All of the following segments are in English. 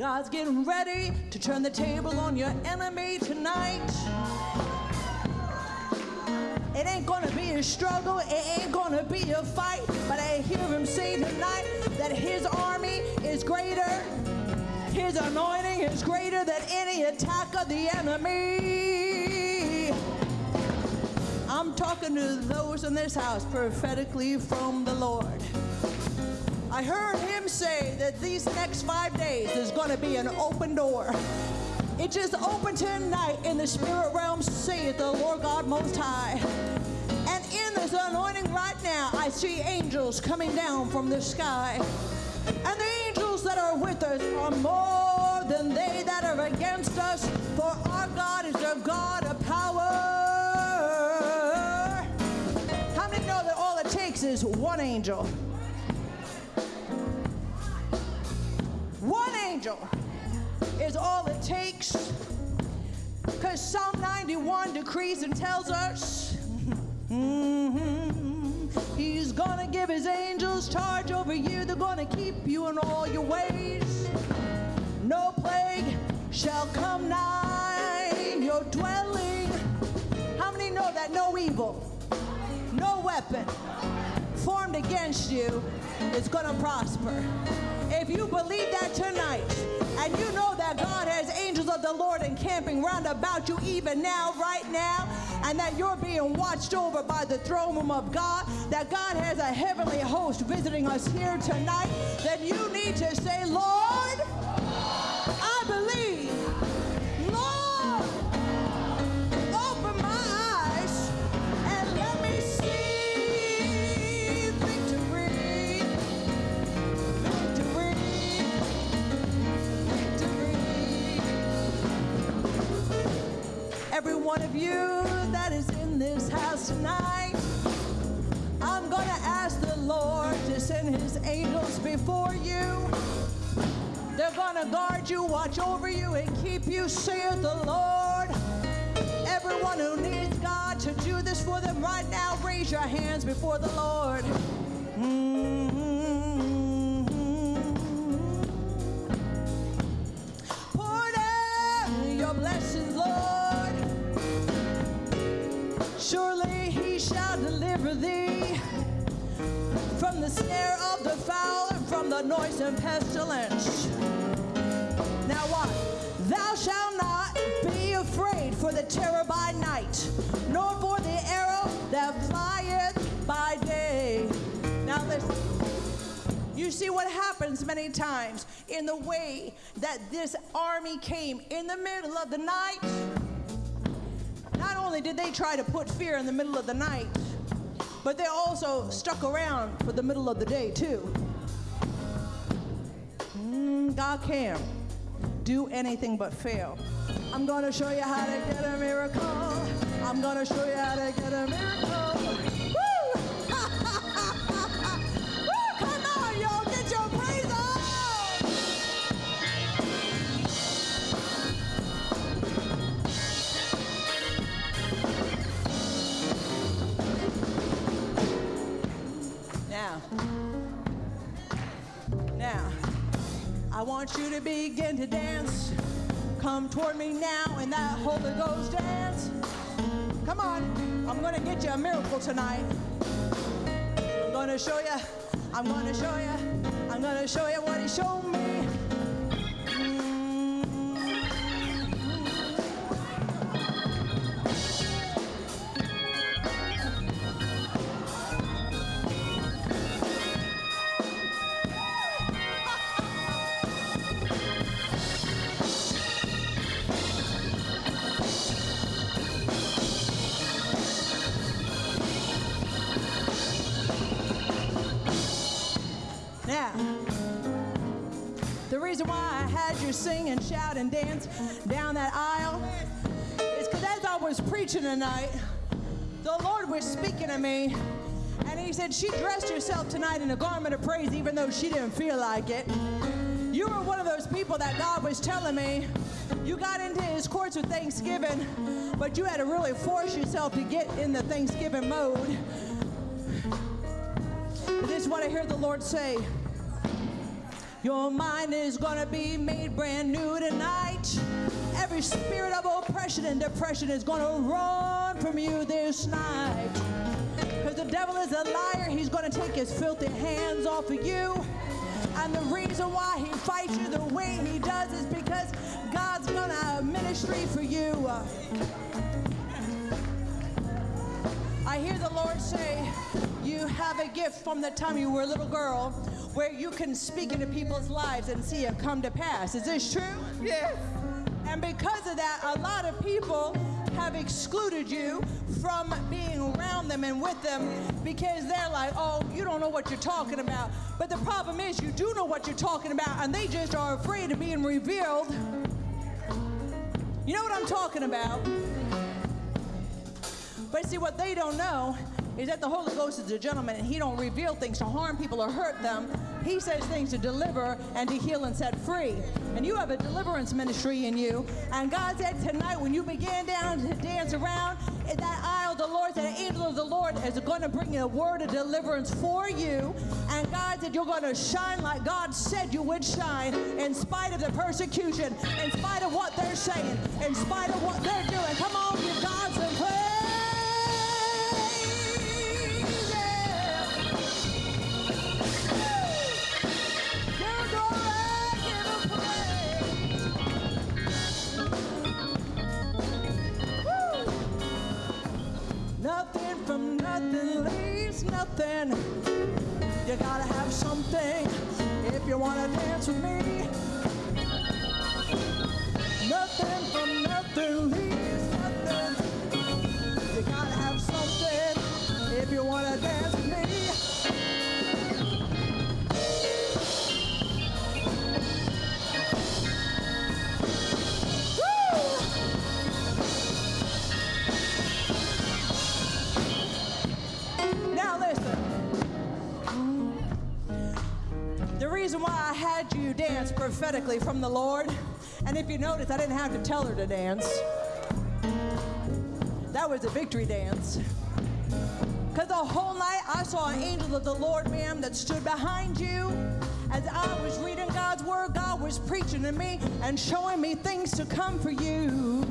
God's getting ready to turn the table on your enemy tonight. It ain't gonna be a struggle, it ain't gonna be a fight, but I hear him say tonight that his army is greater. His anointing is greater than any attack of the enemy. I'm talking to those in this house prophetically from the Lord. I heard him say that these next five days there's going to be an open door. It just opened tonight in the spirit realm, saith the Lord God Most High. And in this anointing right now, I see angels coming down from the sky. And the angels that are with us are more than they that are against us, for our God is a God of power. How many know that all it takes is one angel? Angel is all it takes. Because Psalm 91 decrees and tells us mhm, He's gonna give His angels charge over you. They're gonna keep you in all your ways. No plague shall come nigh your dwelling. How many know that no evil, no weapon formed against you is gonna prosper? If you believe that tonight, and you know that God has angels of the Lord encamping round about you even now, right now, and that you're being watched over by the throne room of God, that God has a heavenly host visiting us here tonight, then you need to say, Lord, one of you that is in this house tonight, I'm going to ask the Lord to send his angels before you. They're gonna guard you, watch over you, and keep you, saith the Lord. Everyone who needs God to do this for them right now, raise your hands before the Lord. Mhm. Shall deliver thee from the snare of the fowl and from the noise and pestilence. Now what? Thou shalt not be afraid for the terror by night, nor for the arrow that flieth by day. Now listen. You see what happens many times in the way that this army came in the middle of the night. Only did they try to put fear in the middle of the night, but they also stuck around for the middle of the day too. Mm, God can do anything but fail. I'm gonna show you how to get a miracle. I'm gonna show you how to get a miracle. Now, now, I want you to begin to dance. Come toward me now in that Holy Ghost dance. Come on, I'm gonna get you a miracle tonight. I'm gonna show you, I'm gonna show you, I'm gonna show you what he showed me. The reason why I had you sing and shout and dance down that aisle is because as I was preaching tonight, the Lord was speaking to me, and He said, She dressed herself tonight in a garment of praise, even though she didn't feel like it. You were one of those people that God was telling me you got into His courts with thanksgiving, but you had to really force yourself to get in the thanksgiving mode. This is what I hear the Lord say. Your mind is gonna be made brand new tonight. Every spirit of oppression and depression is gonna run from you this night. Because the devil is a liar, he's gonna take his filthy hands off of you. And the reason why he fights you the way he does is because God's gonna have ministry for you. I hear the Lord say, You have a gift from the time you were a little girl where you can speak into people's lives and see it come to pass. Is this true? Yes. And because of that, a lot of people have excluded you from being around them and with them because they're like, oh, you don't know what you're talking about. But the problem is, you do know what you're talking about, and they just are afraid of being revealed. You know what I'm talking about? But see, what they don't know is that the Holy Ghost is a gentleman and he don't reveal things to harm people or hurt them. He says things to deliver and to heal and set free. And you have a deliverance ministry in you. And God said tonight when you begin down to dance around in that aisle, the Lord said, the angel of the Lord is going to bring a word of deliverance for you. And God said you're going to shine like God said you would shine in spite of the persecution, in spite of what they're saying, in spite of what they're doing. Come on, give God some praise. Nothing. You gotta have something if you wanna dance with me. Dance prophetically from the Lord, and if you notice, I didn't have to tell her to dance. That was a victory dance. Because the whole night I saw an angel of the Lord, ma'am, that stood behind you. As I was reading God's word, God was preaching to me and showing me things to come for you.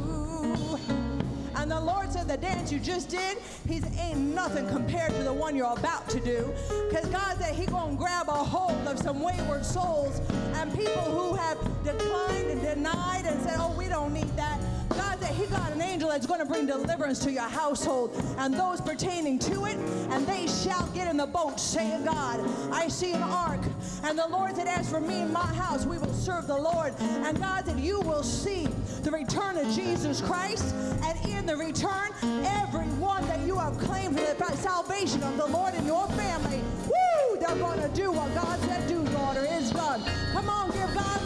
And the Lord said the dance you just did, he's ain't nothing compared to the one you're about to do. Because God said he gonna grab a hold of some wayward souls and people who have declined and denied and said, oh, we don't need that. God said he got an angel that's going to bring deliverance to your household and those pertaining to it, and they shall get in the boat, saying God. I see an ark, and the Lord said, As for me and my house, we will serve the Lord. And God that You will see the return of Jesus Christ, and in the return, everyone that you have claimed for the salvation of the Lord in your family, woo, they're going to do what God said do, daughter, is done. Come on, give God